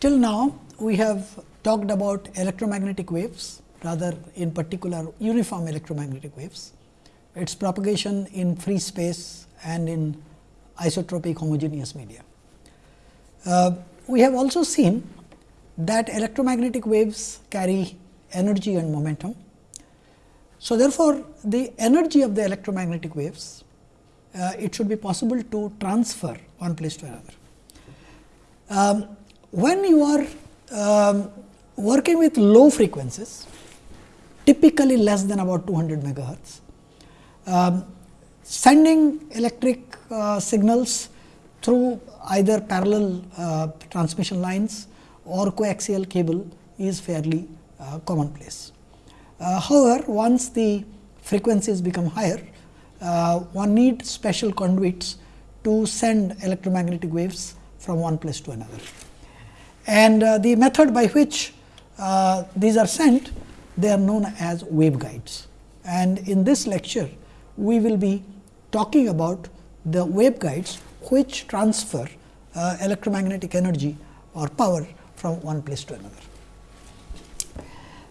Till now, we have talked about electromagnetic waves rather in particular uniform electromagnetic waves, its propagation in free space and in isotropic homogeneous media. Uh, we have also seen that electromagnetic waves carry energy and momentum. So, therefore, the energy of the electromagnetic waves uh, it should be possible to transfer one place to another. Um, when you are um, working with low frequencies, typically less than about 200 megahertz, um, sending electric uh, signals through either parallel uh, transmission lines or coaxial cable is fairly uh, commonplace. Uh, however, once the frequencies become higher, uh, one needs special conduits to send electromagnetic waves from one place to another. And uh, the method by which uh, these are sent, they are known as waveguides. And in this lecture, we will be talking about the waveguides which transfer uh, electromagnetic energy or power from one place to another.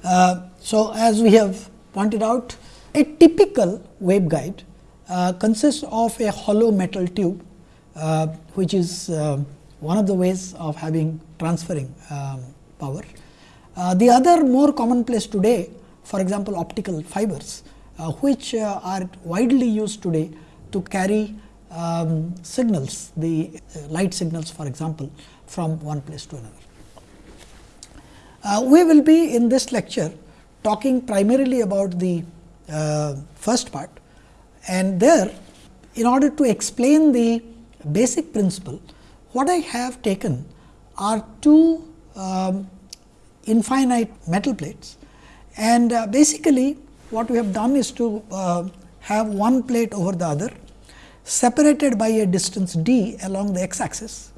Uh, so, as we have pointed out, a typical waveguide uh, consists of a hollow metal tube, uh, which is one of the ways of having transferring um, power. Uh, the other more commonplace today, for example, optical fibers, uh, which uh, are widely used today to carry um, signals, the light signals for example, from one place to another. we will be in this lecture talking primarily about the first part and there in order to explain the basic principle, what I have taken are two um, infinite metal plates and uh, basically what we have done is to uh, have one plate over the other separated by a distance d along the x axis.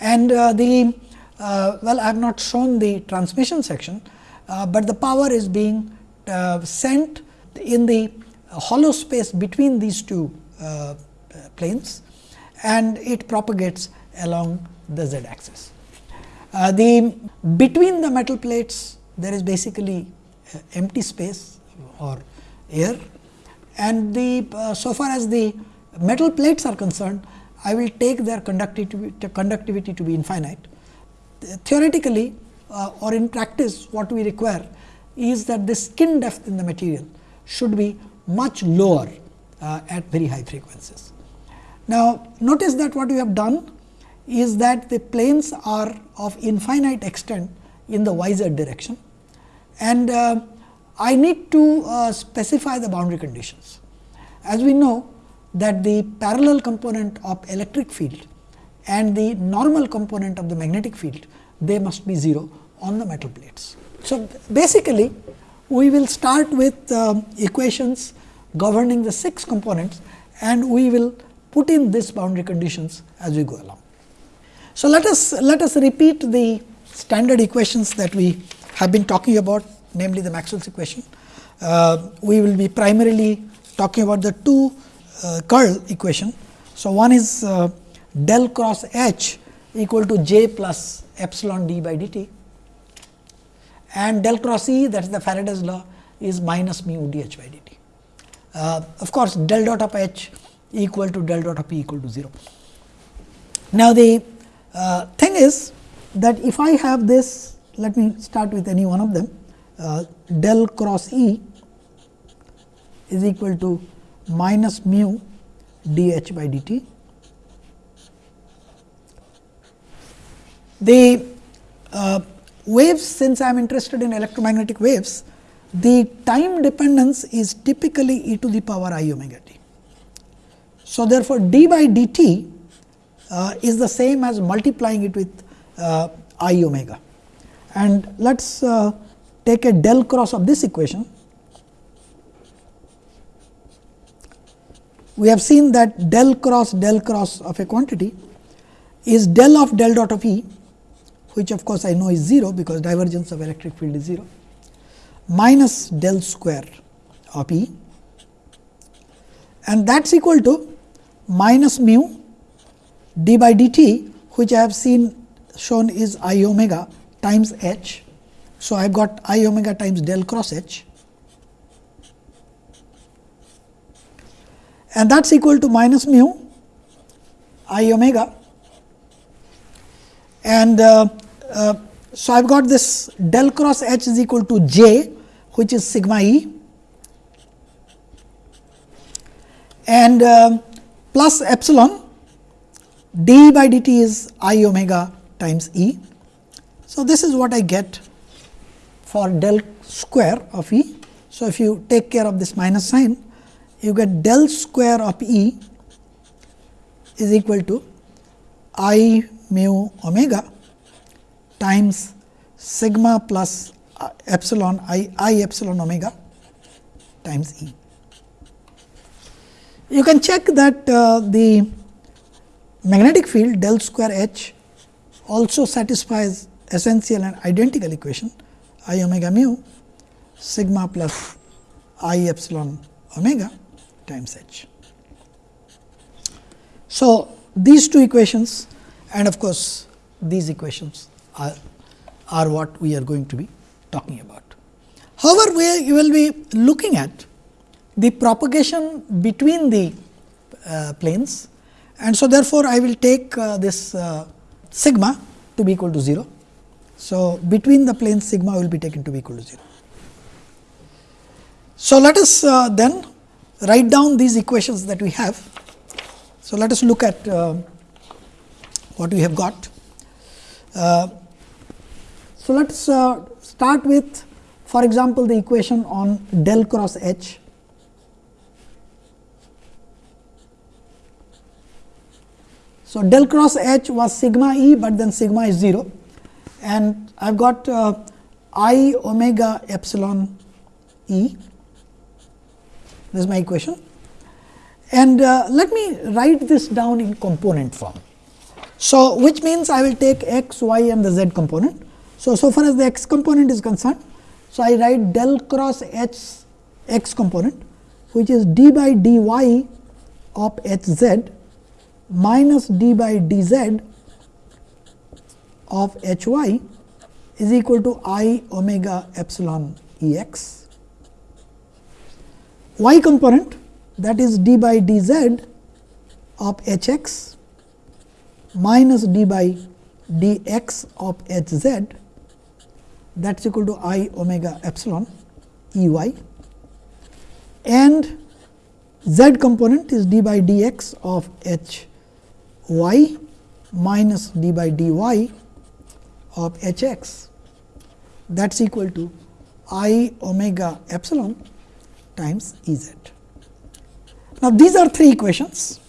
And uh, the uh, well I have not shown the transmission section, uh, but the power is being uh, sent in the hollow space between these two planes and it propagates along the z axis. Uh, the between the metal plates there is basically uh, empty space or air and the uh, so far as the metal plates are concerned I will take their conductivity, conductivity to be infinite. Theoretically uh, or in practice what we require is that the skin depth in the material should be much lower uh, at very high frequencies. Now, notice that what we have done is that the planes are of infinite extent in the y z direction and uh, I need to uh, specify the boundary conditions. As we know that the parallel component of electric field and the normal component of the magnetic field, they must be 0 on the metal plates. So, basically we will start with um, equations governing the 6 components and we will put in these boundary conditions as we go along. So, let us let us repeat the standard equations that we have been talking about namely the Maxwell's equation. Uh, we will be primarily talking about the two uh, curl equation. So, one is uh, del cross H equal to j plus epsilon d by dt and del cross E that is the Faraday's law is minus mu d h by dt. Uh, of course, del dot of h equal to del dot of p equal to 0. Now, the uh, thing is that if I have this, let me start with any one of them, uh, del cross E is equal to minus mu d h by dt. The uh, waves since I am interested in electromagnetic waves, the time dependence is typically e to the power i omega t. So, therefore, d by dt uh, is the same as multiplying it with uh, i omega and let us uh, take a del cross of this equation. We have seen that del cross del cross of a quantity is del of del dot of E which of course, I know is 0 because divergence of electric field is 0 minus del square of E and that is equal to minus mu d by dt which I have seen shown is i omega times h. So, I have got i omega times del cross h. And that is equal to minus mu i omega. And uh, uh, so I have got this del cross h is equal to j which is sigma e. And uh, plus epsilon d by dt is i omega times e. So, this is what I get for del square of e. So, if you take care of this minus sign you get del square of E is equal to I mu omega times sigma plus epsilon I, I epsilon omega times E. You can check that uh, the magnetic field del square H also satisfies essential and identical equation I omega mu sigma plus I epsilon omega times h. So, these two equations and of course, these equations are, are what we are going to be talking about. However, we will be looking at the propagation between the uh, planes and so therefore, I will take uh, this uh, sigma to be equal to 0. So, between the planes sigma will be taken to be equal to 0. So, let us uh, then write down these equations that we have. So, let us look at uh, what we have got. Uh, so, let us uh, start with for example, the equation on del cross H. So, del cross H was sigma E, but then sigma is 0 and I have got uh, I omega epsilon E this is my equation. And uh, let me write this down in component form. So, which means I will take x, y and the z component. So, so far as the x component is concerned, so I write del cross h x component which is d by dy of h z minus d by dz of h y is equal to i omega epsilon E x y component that is d by dz of h x minus d by dx of h z that is equal to i omega epsilon E y and z component is d by dx of h y minus d by dy of h x that is equal to i omega epsilon times E z. Now, these are three equations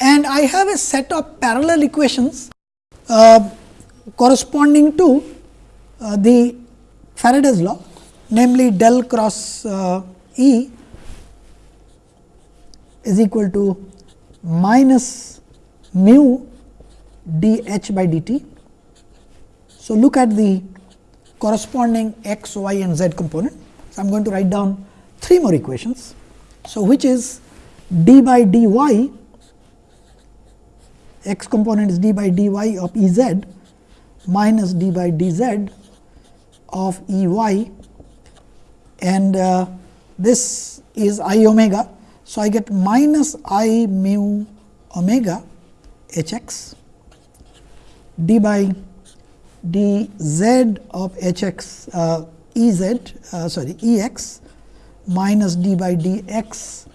and I have a set of parallel equations uh, corresponding to uh, the Faraday's law namely del cross uh, E is equal to minus mu d h by dt. So, look at the corresponding x, y and z component. So, I am going to write down three more equations. So, which is d by dy x component is d by dy of E z minus d by dz of E y and uh, this is i omega. So, I get minus i mu omega h x d by d z of h x uh, E z uh, sorry E x minus d by d x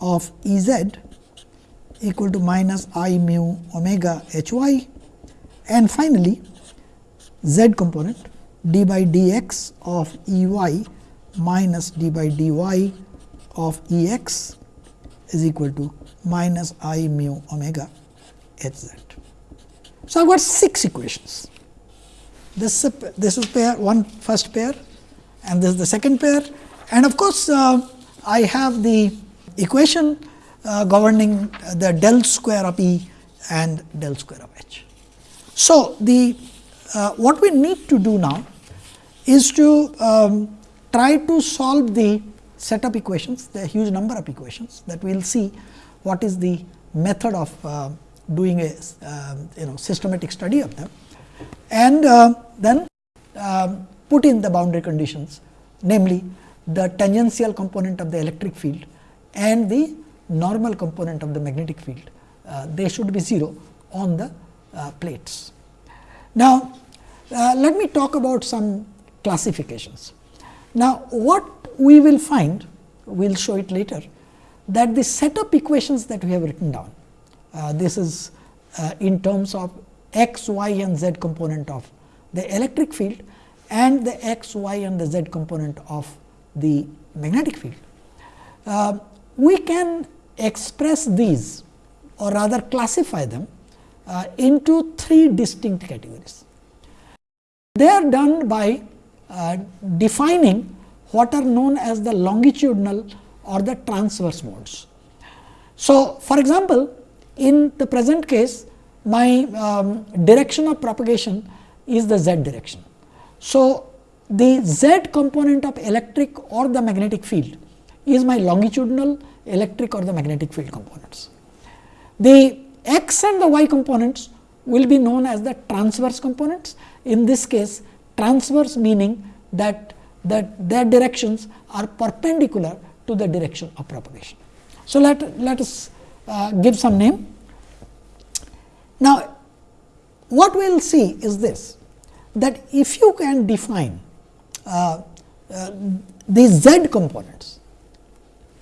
of E z equal to minus i mu omega h y and finally, z component d by dx of E y minus d by dy of E x is equal to minus i mu omega h z. So, I have got 6 equations this this is pair one first pair and this is the second pair and of course, uh, I have the equation uh, governing the del square of E and del square of H. So, the uh, what we need to do now is to um, try to solve the set of equations, the huge number of equations that we will see what is the method of uh, doing a uh, you know systematic study of them and uh, then um, put in the boundary conditions namely the tangential component of the electric field and the normal component of the magnetic field. Uh, they should be 0 on the uh, plates. Now, uh, let me talk about some classifications. Now, what we will find, we will show it later, that the set of equations that we have written down, uh, this is uh, in terms of x, y and z component of the electric field and the x, y and the z component of the magnetic field. Uh, we can express these or rather classify them uh, into three distinct categories. They are done by uh, defining what are known as the longitudinal or the transverse modes. So, for example, in the present case my um, direction of propagation is the z direction. So, the z component of electric or the magnetic field is my longitudinal electric or the magnetic field components. The x and the y components will be known as the transverse components. In this case, transverse meaning that that their directions are perpendicular to the direction of propagation. So, let, let us uh, give some name. Now, what we will see is this that if you can define uh, uh, the z components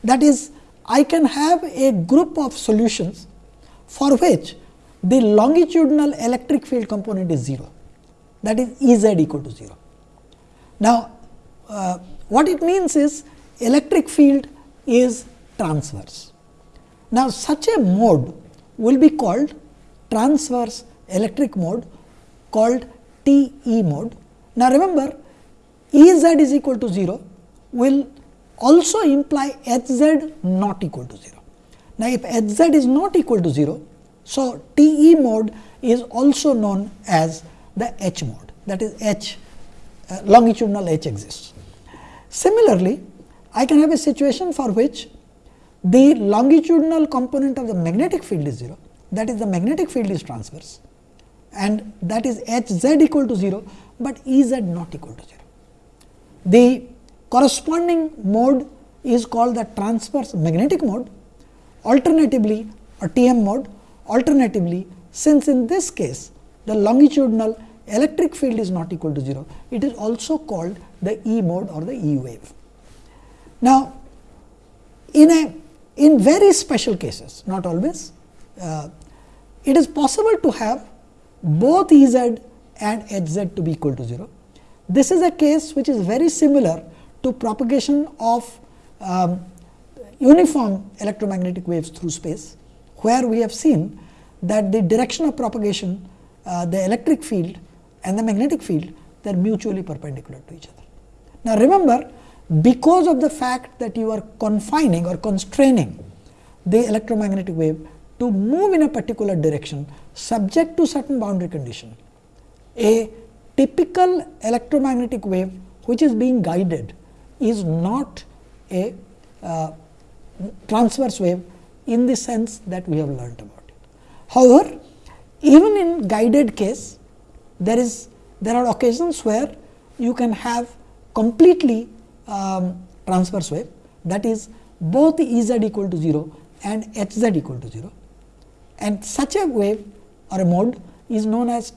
that is I can have a group of solutions for which the longitudinal electric field component is 0 that is E z equal to 0. Now, uh, what it means is electric field is transverse. Now, such a mode will be called transverse electric mode called T E mode. Now, remember E z is equal to 0 will also imply h z not equal to 0. Now, if h z is not equal to 0, so T E mode is also known as the H mode that is H uh, longitudinal H exists. Similarly, I can have a situation for which the longitudinal component of the magnetic field is 0 that is the magnetic field is transverse. And that is H z equal to 0, but E z not equal to 0. The corresponding mode is called the transverse magnetic mode, alternatively a TM mode, alternatively since in this case the longitudinal electric field is not equal to 0, it is also called the E mode or the E wave. Now, in a in very special cases, not always, uh, it is possible to have both E z and H z to be equal to 0. This is a case which is very similar to propagation of um, uniform electromagnetic waves through space, where we have seen that the direction of propagation, uh, the electric field and the magnetic field, they are mutually perpendicular to each other. Now, remember because of the fact that you are confining or constraining the electromagnetic wave to move in a particular direction subject to certain boundary condition, a typical electromagnetic wave which is being guided is not a uh, transverse wave in the sense that we have learnt about it. However, even in guided case there is there are occasions where you can have completely um, transverse wave that is both E z equal to 0 and H z equal to 0 and such a wave or a mode is known as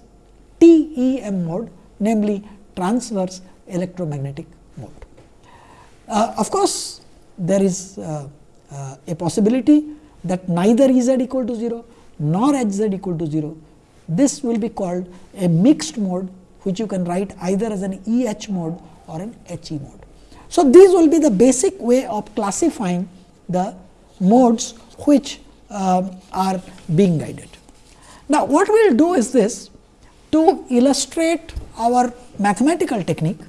TEM mode namely transverse electromagnetic mode. Uh, of course, there is uh, uh, a possibility that neither E z equal to 0 nor H z equal to 0. This will be called a mixed mode which you can write either as an E h mode or an H e mode. So, these will be the basic way of classifying the modes which uh, are being guided. Now, what we will do is this to illustrate our mathematical technique,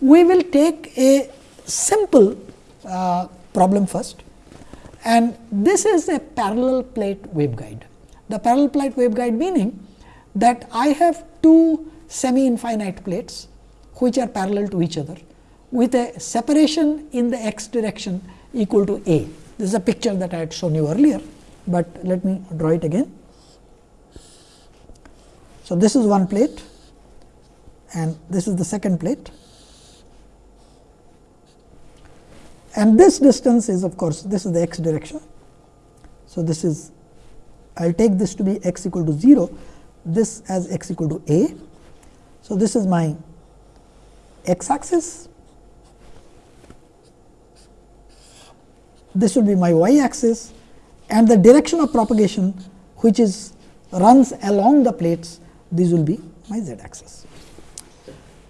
we will take a simple uh, problem first and this is a parallel plate waveguide. The parallel plate waveguide meaning that I have two semi infinite plates which are parallel to each other with a separation in the x direction equal to a. This is a picture that I had shown you earlier, but let me draw it again. So, this is one plate and this is the second plate and this distance is of course, this is the x direction. So, this is I will take this to be x equal to 0, this as x equal to a. So, this is my x axis, this will be my y axis and the direction of propagation which is runs along the plates, these will be my z axis.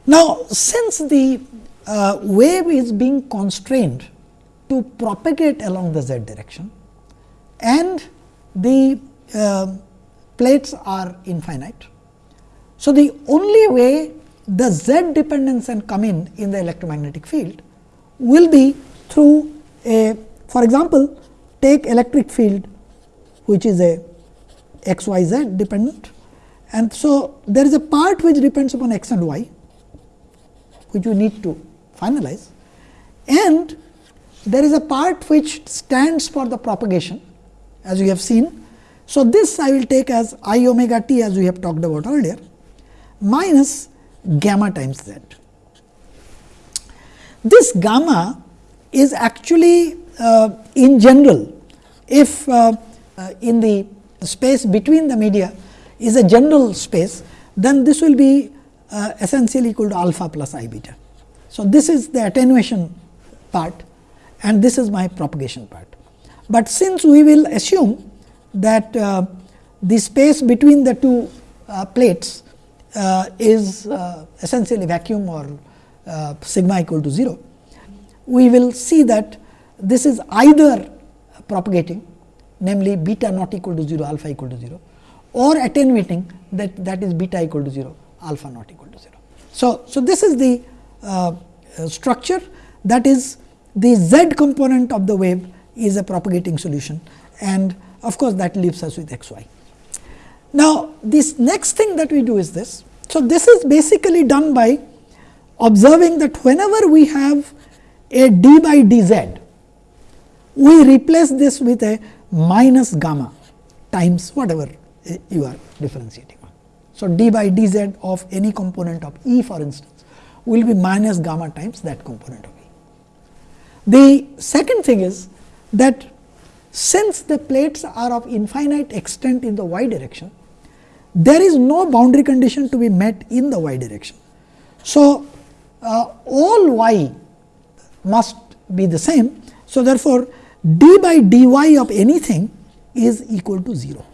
Now, since the uh, wave is being constrained to propagate along the z direction and the uh, plates are infinite. So, the only way the z dependence can come in in the electromagnetic field will be through a for example, take electric field which is a x y z dependent and so there is a part which depends upon x and y which you need to finalize and there is a part which stands for the propagation as we have seen. So, this I will take as i omega t as we have talked about earlier minus gamma times z. This gamma is actually uh, in general if uh, uh, in the space between the media is a general space, then this will be uh, essentially equal to alpha plus i beta. So, this is the attenuation part and this is my propagation part. But since we will assume that uh, the space between the two uh, plates uh, is essentially vacuum or sigma equal to 0, we will see that this is either propagating namely beta not equal to 0 alpha equal to 0 or attenuating that that is beta equal to 0 alpha not equal to 0. So, so this is the uh, structure that is the z component of the wave is a propagating solution and of course, that leaves us with x y. Now, this next thing that we do is this. So, this is basically done by observing that whenever we have a d by dz, we replace this with a minus gamma times whatever you are differentiating on. So, d by dz of any component of E for instance will be minus gamma times that component of E. The second thing is that since the plates are of infinite extent in the y direction, there is no boundary condition to be met in the y direction. So, uh, all y must be the same. So, therefore, d by dy of anything is equal to 0.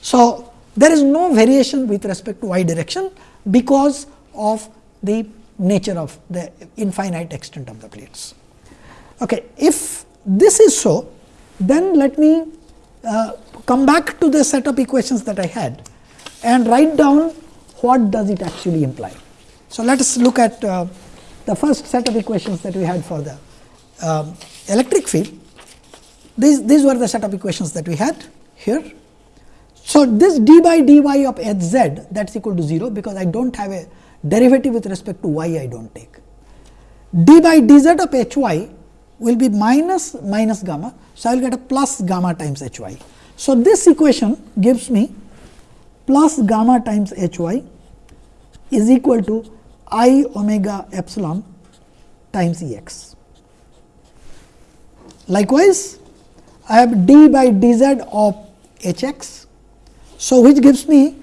So, there is no variation with respect to y direction because of the nature of the infinite extent of the plates. Okay. If this is so, then let me uh, come back to the set of equations that I had and write down what does it actually imply. So, let us look at uh, the first set of equations that we had for the uh, electric field. These, these were the set of equations that we had here. So, this d by dy of h z that is equal to 0, because I do not have a derivative with respect to y I do not take. d by dz of h y will be minus minus gamma. So, I will get a plus gamma times h y. So, this equation gives me plus gamma times h y is equal to i omega epsilon times E x. Likewise, I have d by dz of h x. So, which gives me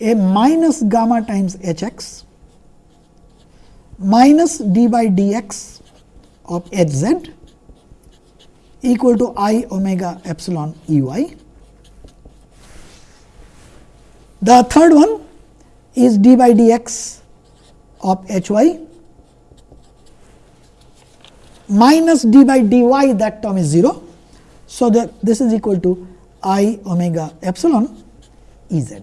a minus gamma times h x minus d by dx of h z equal to i omega epsilon E y. The third one is d by dx of h y minus d by dy that term is 0. So, that this is equal to i omega epsilon E z.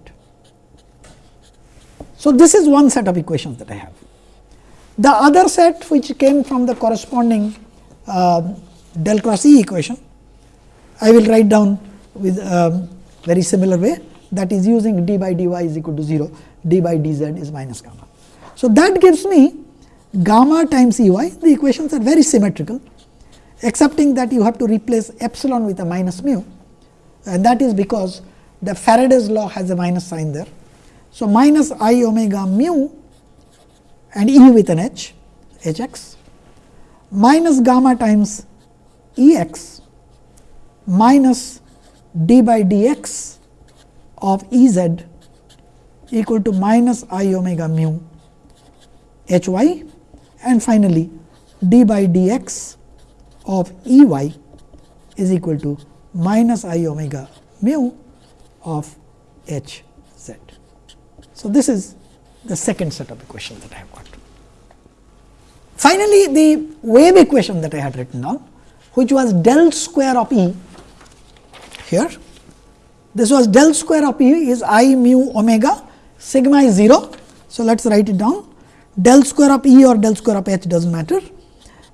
So, this is one set of equations that I have. The other set which came from the corresponding uh, del cross E equation, I will write down with um, very similar way that is using d by dy is equal to 0, d by dz is minus gamma. So, that gives me gamma times E y, the equations are very symmetrical, excepting that you have to replace epsilon with a minus mu and that is because the Faraday's law has a minus sign there. So, minus i omega mu and E with an h, h x minus gamma times E x minus d by d x of E z equal to minus i omega mu h y and finally, d by d x of E y is equal to minus i omega mu of h z. So, this is the second set of equations that I have got. Finally, the wave equation that I had written down, which was del square of E here. This was del square of E is i mu omega sigma is 0. So, let us write it down del square of E or del square of H does not matter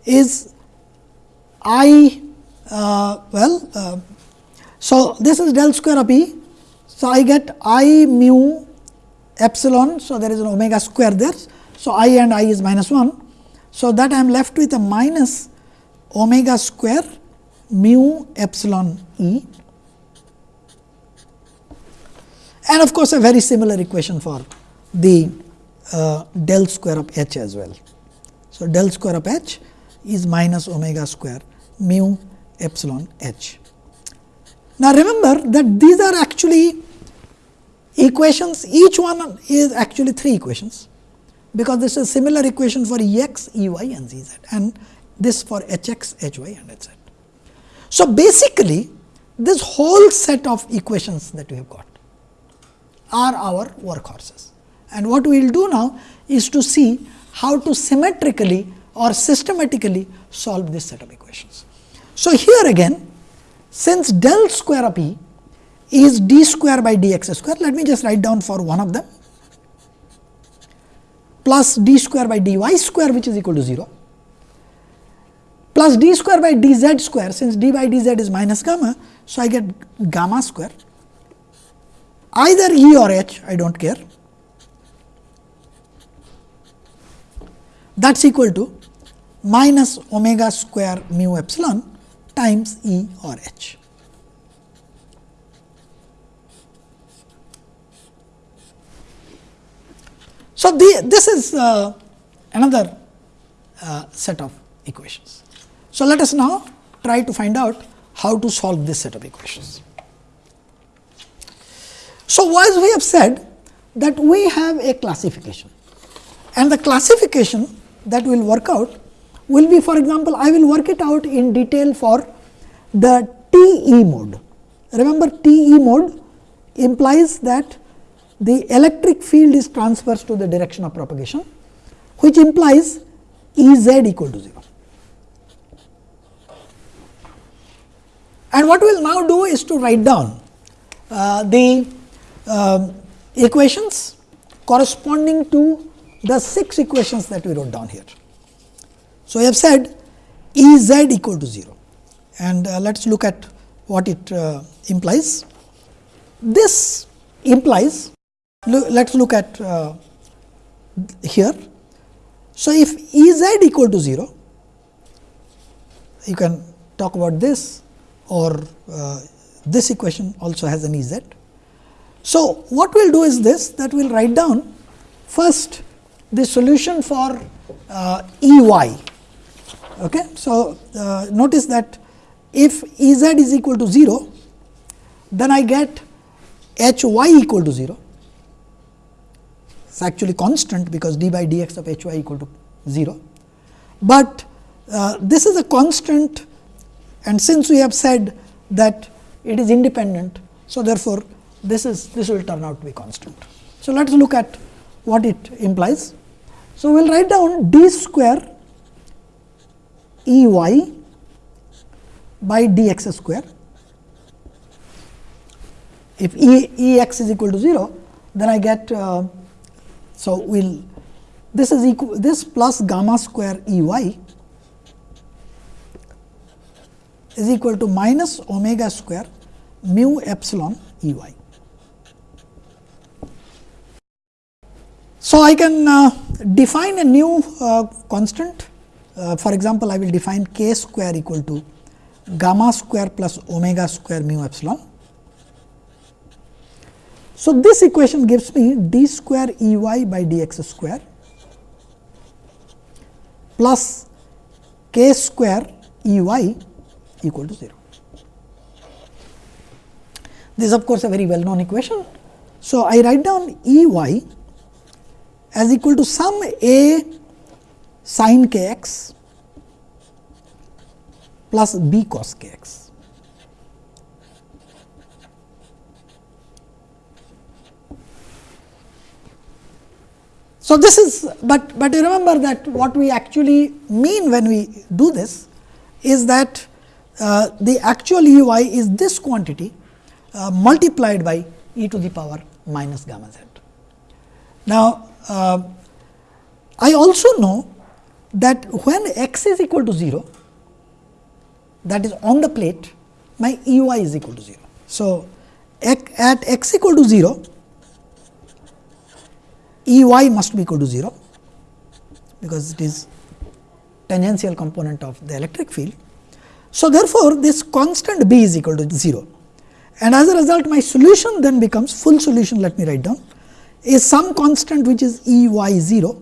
is i uh, well. Uh, so, this is del square of E. So, I get i mu epsilon. So, there is an omega square there. So, i and i is minus 1. So, that I am left with a minus omega square mu epsilon E and of course, a very similar equation for the uh, del square of h as well. So, del square of h is minus omega square mu epsilon h. Now, remember that these are actually equations each one is actually three equations, because this is a similar equation for E x, E y and Z z and this for h x, h y and etc. So, basically this whole set of equations that we have got are our workhorses. And what we will do now is to see how to symmetrically or systematically solve this set of equations. So, here again since del square of E is d square by dx square, let me just write down for one of them plus d square by dy square which is equal to 0 plus d square by dz square since d by dz is minus gamma. So, I get gamma square either E or H I do not care that is equal to minus omega square mu epsilon times E or H. So, the, this is uh, another uh, set of equations. So, let us now try to find out how to solve this set of equations. So, as we have said that we have a classification and the classification that will work out will be for example, I will work it out in detail for the TE mode. Remember TE mode implies that the electric field is transverse to the direction of propagation, which implies E z equal to 0. And what we will now do is to write down uh, the uh, equations corresponding to the 6 equations that we wrote down here. So, we have said E z equal to 0 and uh, let us look at what it uh, implies. This implies let us look at uh, here. So, if E z equal to 0 you can talk about this or uh, this equation also has an E z. So, what we will do is this that we will write down first the solution for uh, E y. Okay. So, uh, notice that if E z is equal to 0, then I get h y equal to 0. It is actually constant because d by dx of h y equal to 0. But uh, this is a constant and since we have said that it is independent. So, therefore, this is this will turn out to be constant. So, let us look at what it implies. So, we will write down d square E y by d x square. If E, e x is equal to 0, then I get uh, so we'll this is equal this plus gamma square E y is equal to minus omega square mu epsilon E y. So, I can uh, define a new uh, constant. Uh, for example, I will define k square equal to gamma square plus omega square mu epsilon. So, this equation gives me d square E y by d x square plus k square E y equal to 0. This is of course, a very well known equation. So, I write down E y as equal to some a sin k x plus b cos k x. So, this is, but, but remember that what we actually mean when we do this is that uh, the actual E y is this quantity uh, multiplied by e to the power minus gamma z. Now, uh, I also know that when x is equal to 0, that is on the plate, my E y is equal to 0. So, at x equal to 0, E y must be equal to 0, because it is tangential component of the electric field. So, therefore, this constant b is equal to 0 and as a result my solution then becomes full solution let me write down is some constant which is E y 0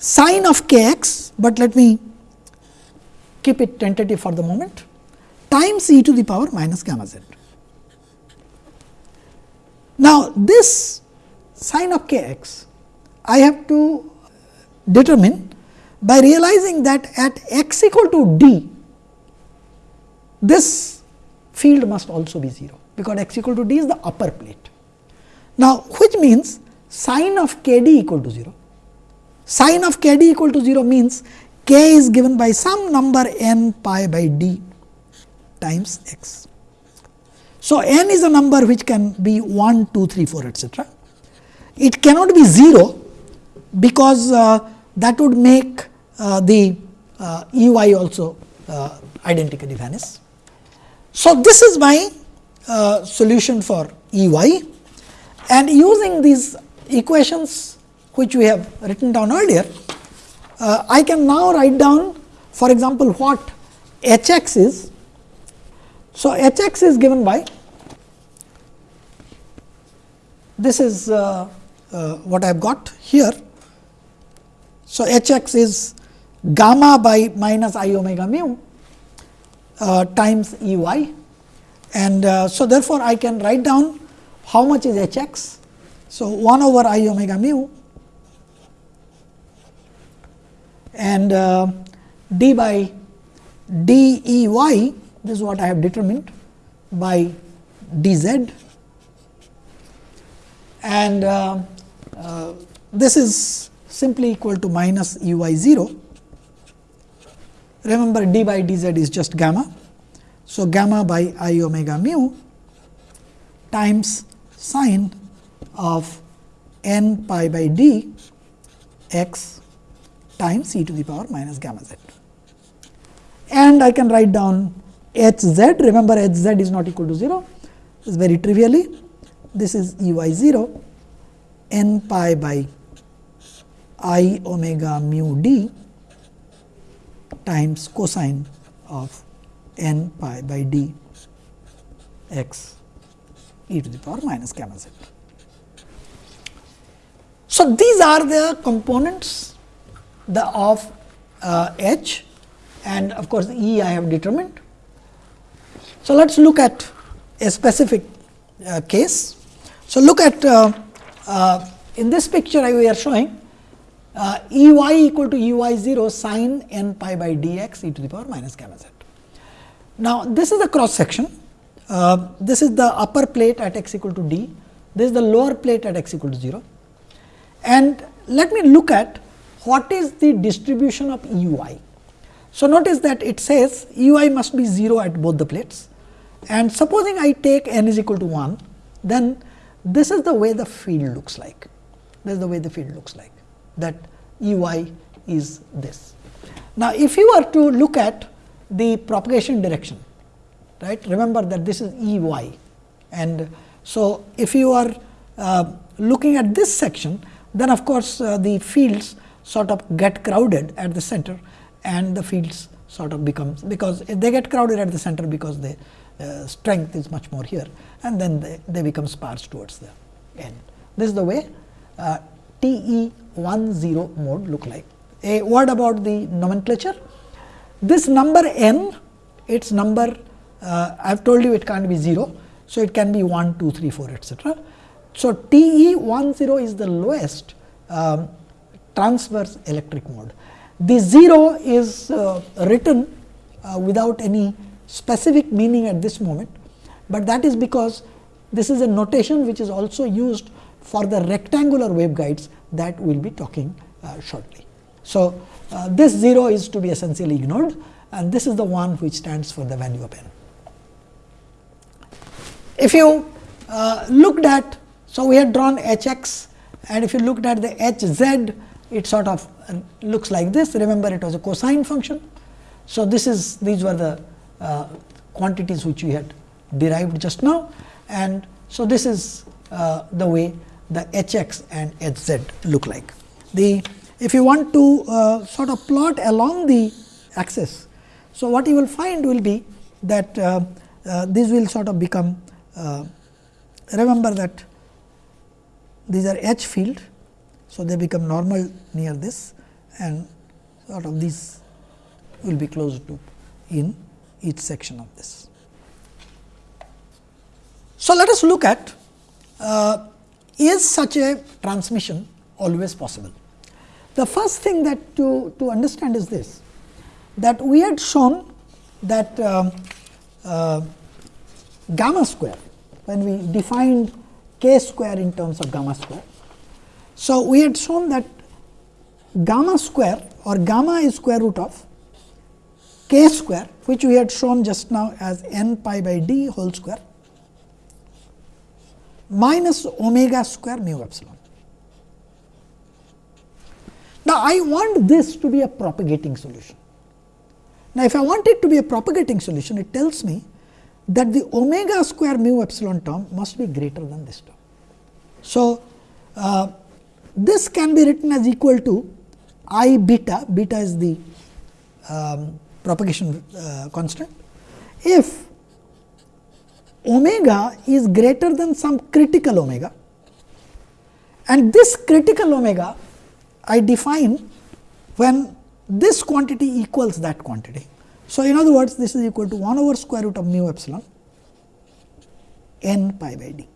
sine of k x, but let me keep it tentative for the moment times e to the power minus gamma z. Now, this sine of k x I have to determine by realizing that at x equal to d this field must also be 0, because x equal to d is the upper plate. Now, which means sine of k d equal to 0. Sine of k d equal to 0 means k is given by some number n pi by d times x. So, n is a number which can be 1, 2, 3, 4 etcetera. It cannot be 0, because uh, that would make the uh, E y also uh, identically vanish. So, this is my uh, solution for E y and using these equations which we have written down earlier, uh, I can now write down for example, what h x is. So, h x is given by this is uh, uh, what I have got here. So, h x is gamma by minus i omega mu uh, times E y and uh, so therefore, I can write down how much is h x. So, 1 over i omega mu. And uh, d by d E y this is what I have determined by d z and uh, uh, this is simply equal to minus E y 0 Remember d by dz is just gamma. So, gamma by i omega mu times sine of n pi by d x times e to the power minus gamma z. And I can write down h z, remember h z is not equal to 0, is very trivially, this is E y 0 n pi by i omega mu d times cosine of n pi by d x e to the power minus gamma z. So, these are the components the of uh, h and of course, E I have determined. So, let us look at a specific uh, case. So, look at uh, uh in this picture I we are showing uh, E y equal to E y 0 sin n pi by d x e to the power minus gamma z. Now, this is the cross section, uh, this is the upper plate at x equal to d, this is the lower plate at x equal to 0. And let me look at what is the distribution of E y. So, notice that it says E y must be 0 at both the plates and supposing I take n is equal to 1, then this is the way the field looks like, this is the way the field looks like that E y is this. Now, if you are to look at the propagation direction, right? Remember that this is E y and so if you are uh, looking at this section, then of course, uh, the fields sort of get crowded at the center and the fields sort of becomes because they get crowded at the center because the uh, strength is much more here and then they, they become sparse towards the end. This is the way uh, T E 1 0 mode look like. A word about the nomenclature. This number n its number uh, I have told you it can't be 0. So, it can be 1 2 3 4 etc. So, TE 1 0 is the lowest um, transverse electric mode. The 0 is uh, written uh, without any specific meaning at this moment, but that is because this is a notation which is also used for the rectangular waveguides that we will be talking uh, shortly. So, uh, this 0 is to be essentially ignored and this is the one which stands for the value of n. If you uh, looked at, so we had drawn h x and if you looked at the h z, it sort of looks like this. Remember, it was a cosine function. So, this is these were the uh, quantities which we had derived just now and so this is uh, the way the h x and h z look like. The if you want to uh, sort of plot along the axis, so what you will find will be that uh, uh, these will sort of become uh, remember that these are h field. So, they become normal near this and sort of these will be close to in each section of this. So, let us look at uh, is such a transmission always possible. The first thing that to, to understand is this that we had shown that um, uh, gamma square when we defined k square in terms of gamma square. So, we had shown that gamma square or gamma is square root of k square which we had shown just now as n pi by d whole square minus omega square mu epsilon. Now, I want this to be a propagating solution. Now, if I want it to be a propagating solution, it tells me that the omega square mu epsilon term must be greater than this term. So, uh, this can be written as equal to i beta, beta is the um, propagation uh, constant. If omega is greater than some critical omega and this critical omega I define when this quantity equals that quantity. So, in other words this is equal to 1 over square root of mu epsilon n pi by d.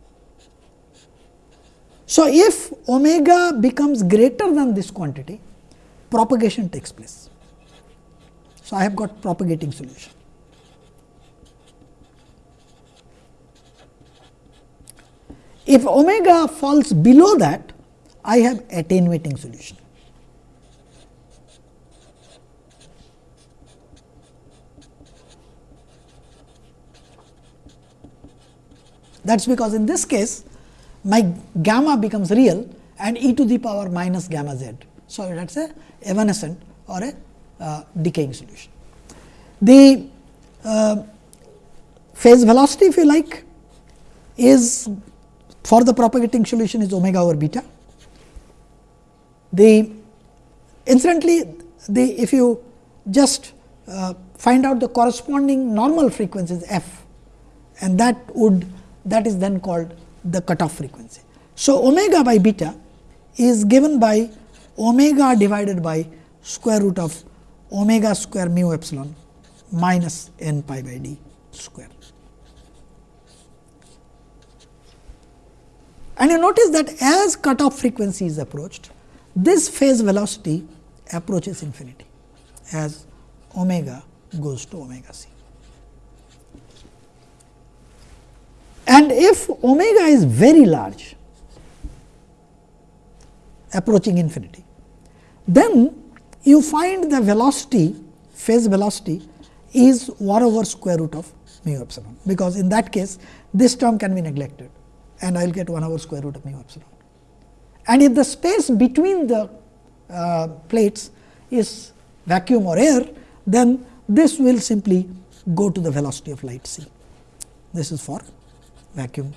So, if omega becomes greater than this quantity propagation takes place. So, I have got propagating solution. If omega falls below that, I have attenuating solution. That is because in this case my gamma becomes real and e to the power minus gamma z. So, that is a evanescent or a uh, decaying solution. The uh, phase velocity if you like is for the propagating solution is omega over beta. The incidentally, the if you just uh, find out the corresponding normal frequencies f and that would that is then called the cutoff frequency. So, omega by beta is given by omega divided by square root of omega square mu epsilon minus n pi by d square. And you notice that as cutoff frequency is approached, this phase velocity approaches infinity as omega goes to omega c. And if omega is very large approaching infinity, then you find the velocity phase velocity is 1 over square root of mu epsilon, because in that case this term can be neglected and I will get 1 over square root of mu epsilon. And if the space between the uh, plates is vacuum or air, then this will simply go to the velocity of light c. This is for vacuum.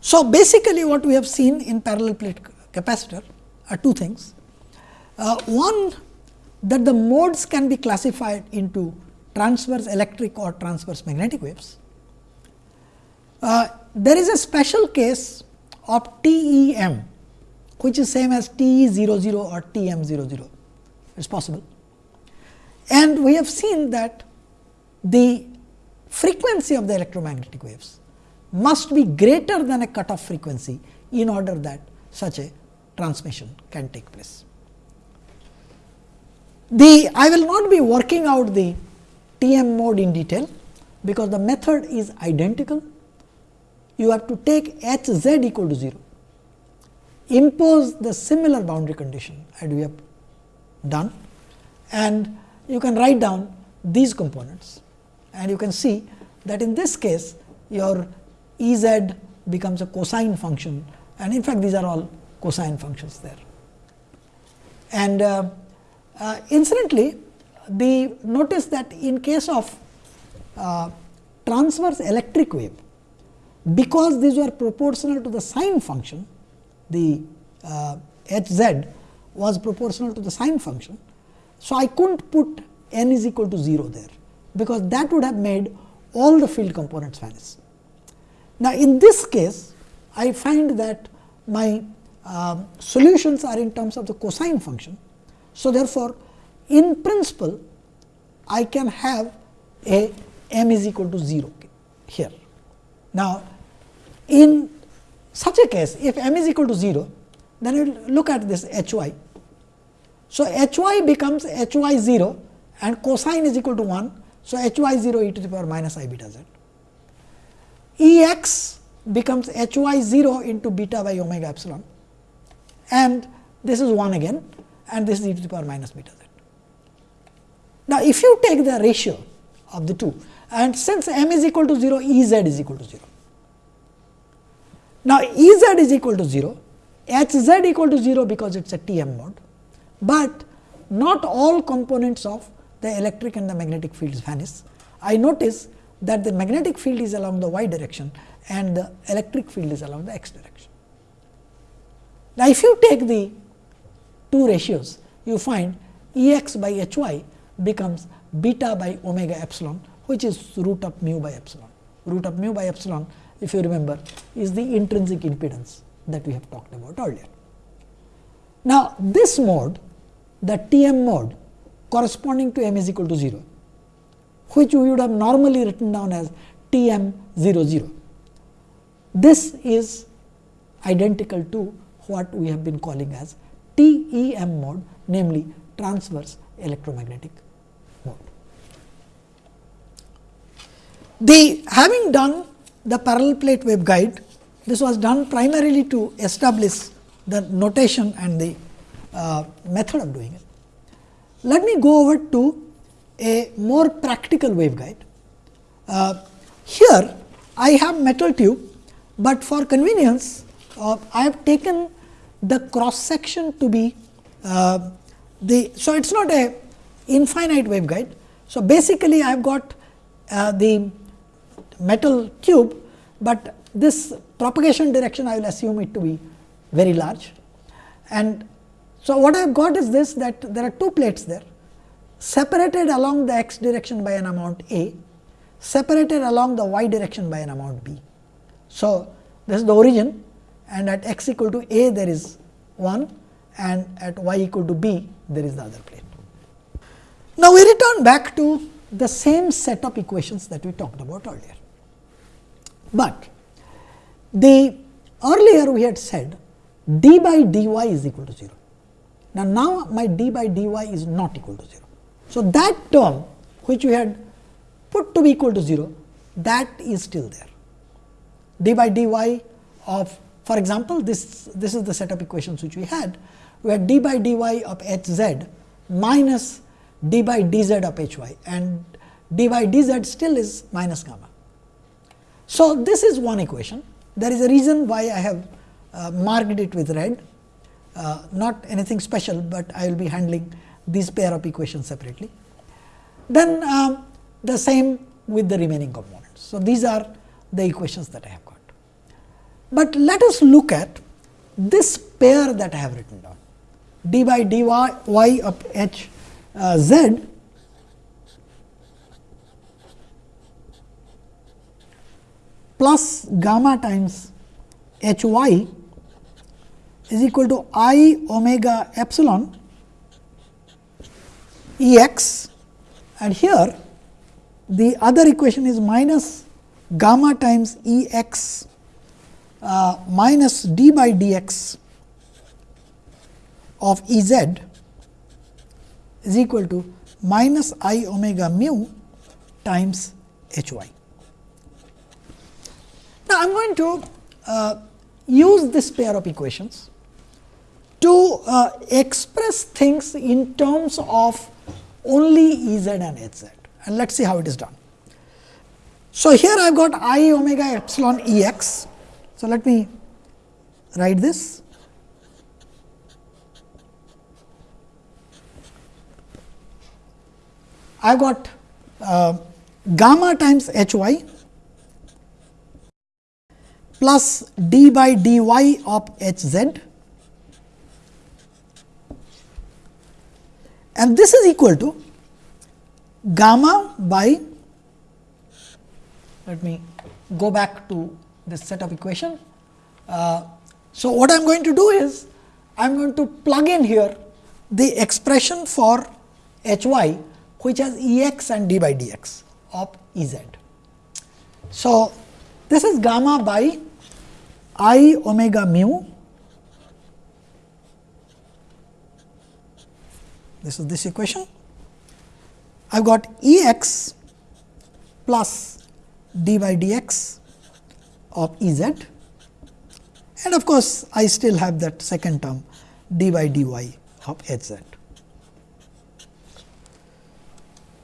So, basically what we have seen in parallel plate capacitor are two things. Uh, one that the modes can be classified into transverse electric or transverse magnetic waves. Uh, there is a special case of TEM, which is same as TE 00 or TM 00, it is possible. And we have seen that the frequency of the electromagnetic waves must be greater than a cutoff frequency in order that such a transmission can take place. The I will not be working out the TM mode in detail, because the method is identical. You have to take H z equal to 0, impose the similar boundary condition as we have done and you can write down these components and you can see that in this case your E z becomes a cosine function and in fact, these are all cosine functions there. And uh, uh, incidentally, the notice that in case of uh, transverse electric wave, because these were proportional to the sine function, the uh, h z was proportional to the sine function. So, I could not put n is equal to 0 there, because that would have made all the field components vanish. Now, in this case I find that my uh, solutions are in terms of the cosine function. So, therefore, in principle I can have a m is equal to 0 here. Now, in such a case if m is equal to 0 then we will look at this h y. So, h y becomes h y 0 and cosine is equal to 1. So, h y 0 e to the power minus i beta z. E x becomes h y 0 into beta by omega epsilon and this is 1 again and this is e to the power minus beta z. Now, if you take the ratio of the two and since m is equal to 0 E z is equal to 0. Now, E z is equal to 0 H z equal to 0 because it is a T m mode, but not all components of the electric and the magnetic fields vanish. I notice that the magnetic field is along the y direction and the electric field is along the x direction. Now, if you take the two ratios, you find E x by h y becomes beta by omega epsilon, which is root of mu by epsilon. Root of mu by epsilon, if you remember, is the intrinsic impedance that we have talked about earlier. Now, this mode, the T m mode corresponding to m is equal to 0, which we would have normally written down as T m 0 0. This is identical to what we have been calling as T E m mode, namely transverse electromagnetic mode. The having done the parallel plate waveguide, this was done primarily to establish the notation and the uh, method of doing it. Let me go over to a more practical waveguide. Uh, here I have metal tube, but for convenience uh, I have taken the cross section to be uh, the. So, it is not a infinite waveguide. So, basically I have got uh, the metal tube, but this propagation direction I will assume it to be very large. And so, what I have got is this that there are two plates there separated along the x direction by an amount a, separated along the y direction by an amount b. So, this is the origin and at x equal to a there is 1 and at y equal to b there is the other plate. Now, we return back to the same set of equations that we talked about earlier, but the earlier we had said d by dy is equal to 0. Now, now my d by dy is not equal to 0. So, that term which we had put to be equal to 0 that is still there. d by dy of for example, this, this is the set of equations which we had where d by dy of h z minus d by dz of h y and d by dz still is minus gamma. So, this is one equation. There is a reason why I have uh, marked it with red, uh, not anything special, but I will be handling these pair of equations separately. Then um, the same with the remaining components. So, these are the equations that I have got. But let us look at this pair that I have written down d by dy y of h uh, z plus gamma times h y is equal to i omega epsilon E x and here the other equation is minus gamma times E x uh, minus d by d x of E z is equal to minus i omega mu times h y. Now, I am going to uh, use this pair of equations to uh, express things in terms of only E z and H z and let us see how it is done. So, here I have got i omega epsilon E x. So, let me write this. I have got uh, gamma times h y plus d by dy of h z and this is equal to gamma by let me go back to this set of equation. Uh, so, what I am going to do is I am going to plug in here the expression for h y which has E x and d by d x of E z. So, this is gamma by i omega mu this is this equation. I have got E x plus d by d x of E z and of course, I still have that second term d by dy of h z.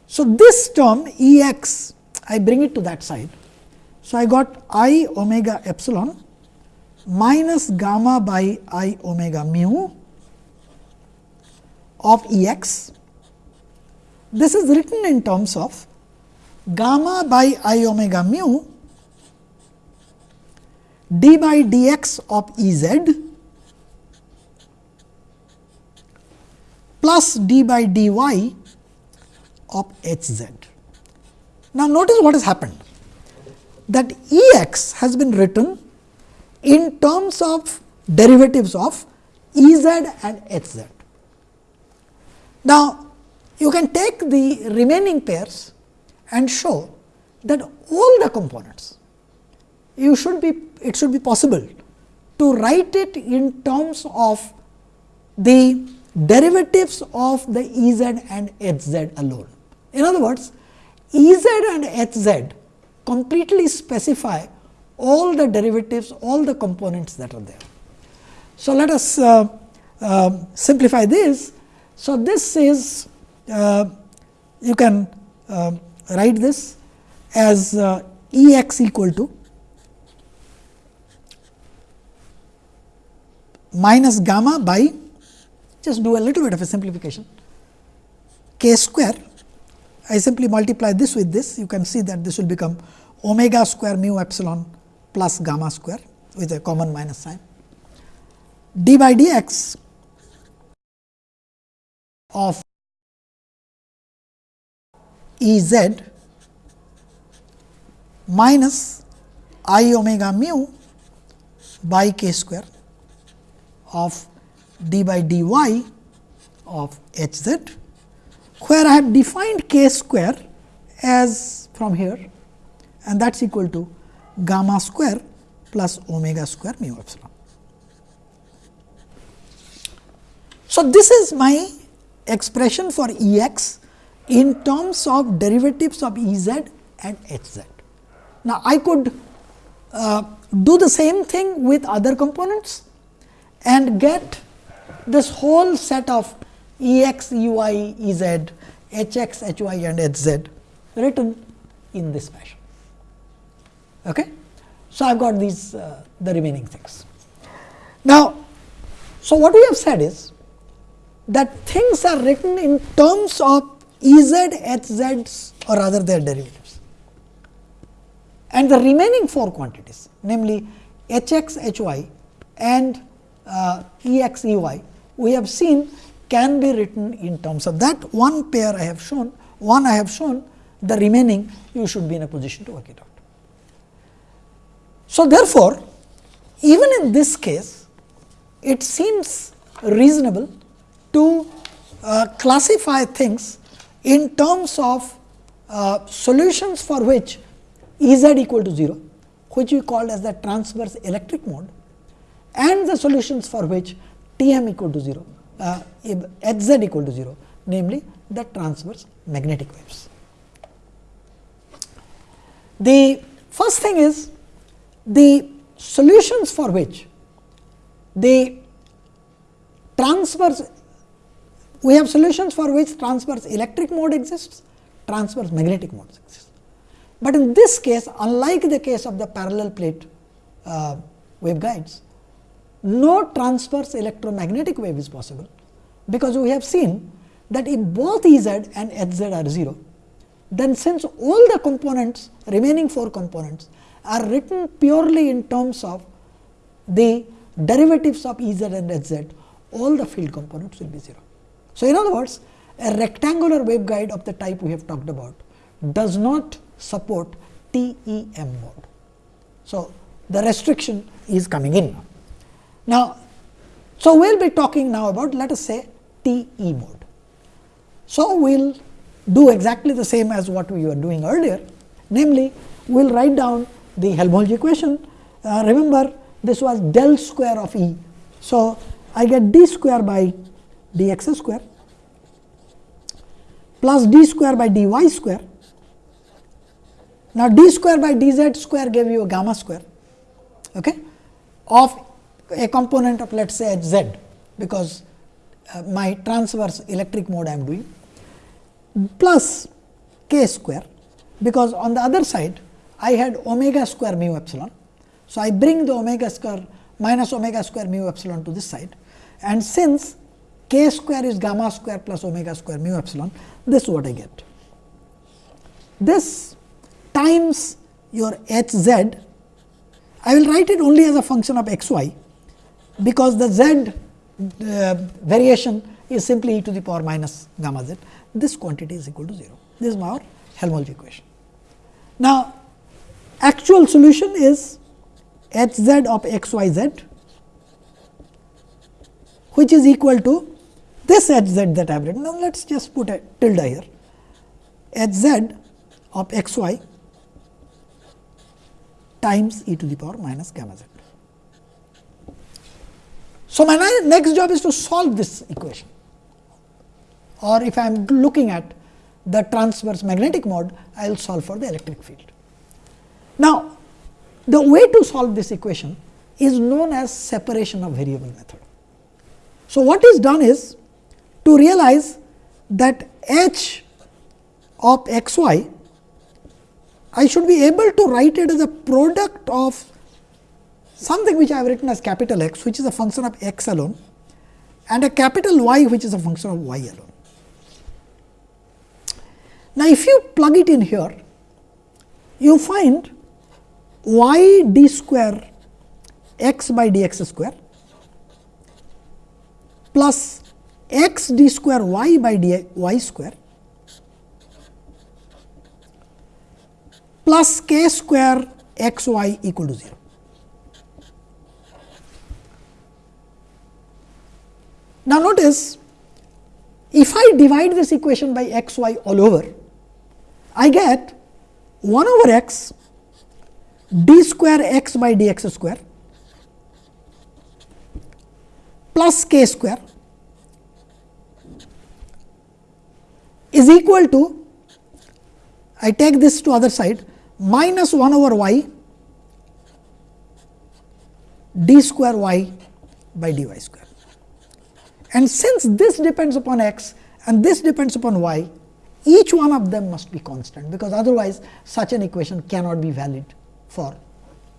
So, this term E x I bring it to that side. So, I got i omega epsilon minus gamma by i omega mu of E x. This is written in terms of gamma by i omega mu d by dx of E z plus d by dy of h z. Now, notice what has happened that E x has been written in terms of derivatives of E z and h z. Now, you can take the remaining pairs and show that all the components you should be it should be possible to write it in terms of the derivatives of the E z and h z alone. In other words, E z and h z completely specify all the derivatives, all the components that are there. So, let us uh, uh, simplify this so, this is uh, you can uh, write this as uh, E x equal to minus gamma by just do a little bit of a simplification k square. I simply multiply this with this you can see that this will become omega square mu epsilon plus gamma square with a common minus sign. D by dx of E z minus i omega mu by k square of d by dy of h z, where I have defined k square as from here and that is equal to gamma square plus omega square mu epsilon. So, this is my expression for E x in terms of derivatives of E z and H z. Now, I could uh, do the same thing with other components and get this whole set of E x, E y, E z, H x, H y and H z written in this fashion. Okay? So, I have got these uh, the remaining things. Now, so what we have said is that things are written in terms of ez, E z, H z or rather their derivatives. And the remaining four quantities namely H x, H y and uh, E x, E y we have seen can be written in terms of that one pair I have shown, one I have shown, the remaining you should be in a position to work it out. So, therefore, even in this case, it seems reasonable to uh, classify things in terms of uh, solutions for which E z equal to 0, which we called as the transverse electric mode and the solutions for which T m equal to 0, uh, H z equal to 0, namely the transverse magnetic waves. The first thing is the solutions for which the transverse we have solutions for which transverse electric mode exists, transverse magnetic mode exists. But in this case unlike the case of the parallel plate uh, waveguides, no transverse electromagnetic wave is possible, because we have seen that if both E z and H z are 0, then since all the components remaining 4 components are written purely in terms of the derivatives of E z and H z, all the field components will be 0. So, in other words a rectangular waveguide of the type we have talked about does not support TEM mode. So, the restriction is coming in. Now, so we will be talking now about let us say TE mode. So, we will do exactly the same as what we were doing earlier, namely we will write down the Helmholtz equation. Uh, remember this was del square of E. So, I get d square by dx square plus d square by dy square. Now, d square by dz square gave you a gamma square okay, of a component of let us say h z, because uh, my transverse electric mode I am doing plus k square, because on the other side I had omega square mu epsilon. So, I bring the omega square minus omega square mu epsilon to this side and since k square is gamma square plus omega square mu epsilon, this is what I get. This times your h z, I will write it only as a function of x y, because the z uh, variation is simply e to the power minus gamma z. This quantity is equal to 0. This is our Helmholtz equation. Now, actual solution is h z of x y z which is equal to this h z that I have written. Now, let us just put a tilde here h z of x y times e to the power minus gamma z. So, my next job is to solve this equation or if I am looking at the transverse magnetic mode, I will solve for the electric field. Now, the way to solve this equation is known as separation of variable method. So, what is done is to realize that h of x y I should be able to write it as a product of something which I have written as capital X which is a function of x alone and a capital Y which is a function of y alone. Now, if you plug it in here you find y d square x by d x square plus x d square y by d y square plus k square x y equal to 0. Now, notice if I divide this equation by x y all over, I get 1 over x d square x by dx square plus k square is equal to I take this to other side minus 1 over y d square y by dy square. And since this depends upon x and this depends upon y, each one of them must be constant, because otherwise such an equation cannot be valid for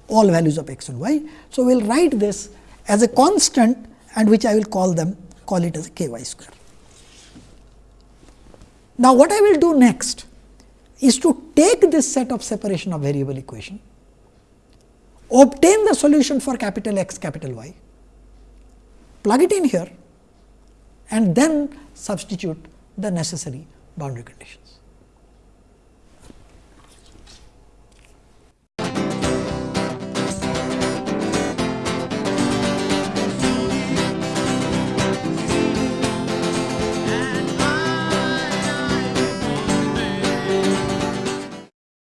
all values of x and y. So, we will write this as a constant and which I will call them call it as k y square. Now, what I will do next is to take this set of separation of variable equation, obtain the solution for capital X capital Y, plug it in here and then substitute the necessary boundary conditions.